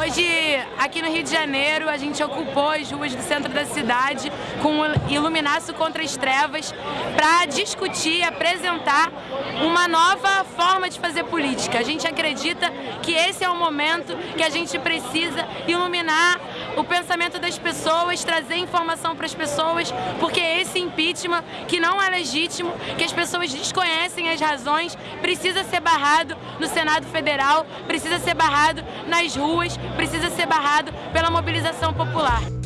Hoje, aqui no Rio de Janeiro, a gente ocupou as ruas do centro da cidade com o Iluminaço contra as Trevas para discutir apresentar uma nova forma de fazer política. A gente acredita que esse é o momento que a gente precisa iluminar o pensamento das pessoas, trazer informação para as pessoas, porque esse impeachment, que não é legítimo, que as pessoas desconhecem as razões, precisa ser barrado no Senado Federal, precisa ser barrado nas ruas, precisa ser barrado pela mobilização popular.